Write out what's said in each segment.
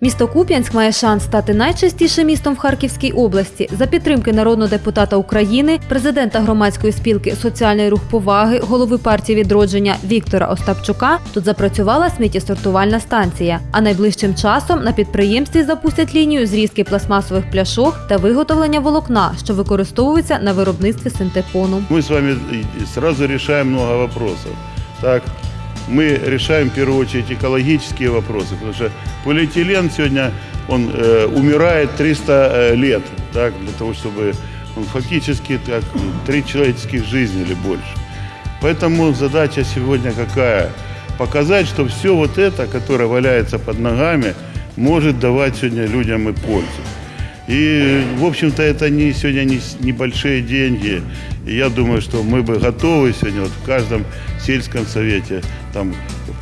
Місто Куп'янськ має шанс стати найчистішим містом в Харківській області. За підтримки народного депутата України, президента громадської спілки Соціальний рух поваги, голови партії відродження Віктора Остапчука тут запрацювала сміттєсортувальна станція. А найближчим часом на підприємстві запустять лінію зрізки пластмасових пляшок та виготовлення волокна, що використовується на виробництві синтепону. Мы с вами решаем много вопросов. Так, мы решаем в первую очередь экологические вопросы, потому что полиэтилен сегодня он э, умирает 300 э, лет, так, для того, чтобы он фактически так, три человеческих жизни или больше. Поэтому задача сегодня какая? Показать, что все вот это, которое валяется под ногами, может давать сегодня людям и пользу. И, в общем-то, это не, сегодня не с- небольшие деньги. И я думаю, что мы бы готовы сегодня вот в каждом сельском совете, там,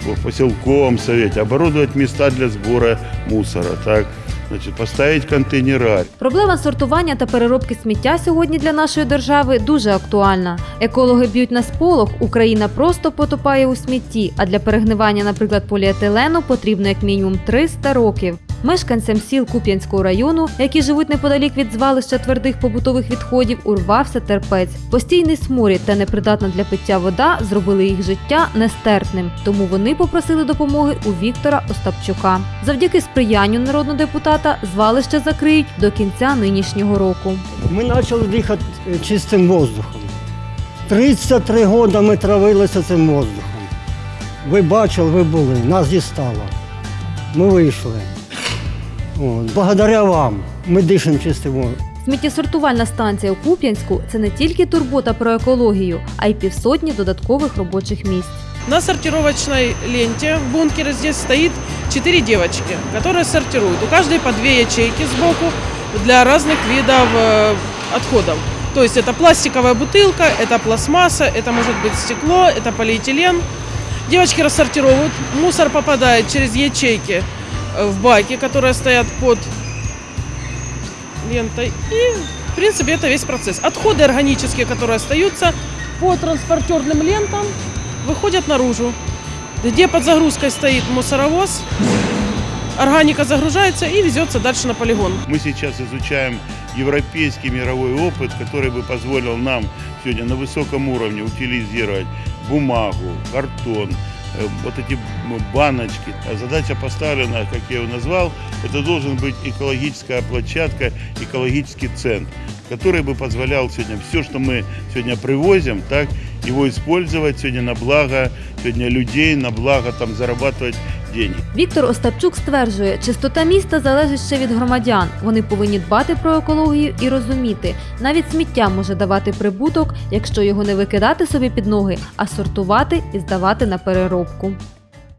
в поселковом совете оборудовать места для сбора мусора, так, значит, поставить контейнера. Проблема сортування та переробки сміття сьогодні для нашої держави дуже актуальна. Екологи б'ють на сполох, Україна просто потопає у смітті, а для перегнивання, наприклад, поліетилену потрібно як мінімум 300 років. Мешканцям сіл Куп'янського району, які живуть неподалік від звалища твердих побутових відходів, урвався терпець. Постійний сморід та непридатна для пиття вода зробили їх життя нестерпним. Тому вони попросили допомоги у Віктора Остапчука. Завдяки сприянню народного депутата звалище закриють до кінця нинішнього року. Ми почали дихати е, чистим воздухом. 33 роки ми травилися цим воздухом. Ви бачили, ви були, нас дістало. Ми вийшли. От. Благодаря вам ми дишимо чистим воздухом. Сміттєсортувальна станція у Куп'янську це не тільки турбота про екологію, а й півсотні додаткових робочих місць. На сортировочной ленте в бункере здесь стоит четыре девочки, которые сортируют. У каждой по две ячейки сбоку для разных видов э, отходов. То есть это пластиковая бутылка, это пластмасса, это может быть стекло, это полиэтилен. Девочки рассортировывают, мусор попадает через ячейки э, в баки, которые стоят под лентой. И, в принципе, это весь процесс. Отходы органические, которые остаются по транспортерным лентам, выходят наружу. Где под загрузкой стоит мусоровоз, органика загружается и везется дальше на полигон. Мы сейчас изучаем европейский мировой опыт, который бы позволил нам сегодня на высоком уровне утилизировать бумагу, картон, э, вот эти баночки. А Задача поставлена, как я ее назвал, это должен быть экологическая площадка, экологический центр, который бы позволял сегодня все, что мы сегодня привозим, так, его использовать сегодня на благо сегодня людей, на благо там зарабатывать деньги. Віктор Остапчук стверджує, чистота міста залежить ще від громадян. Вони повинні дбати про екологію і розуміти, навіть сміття може давати прибуток, якщо його не викидати собі під ноги, а сортувати і здавати на переробку.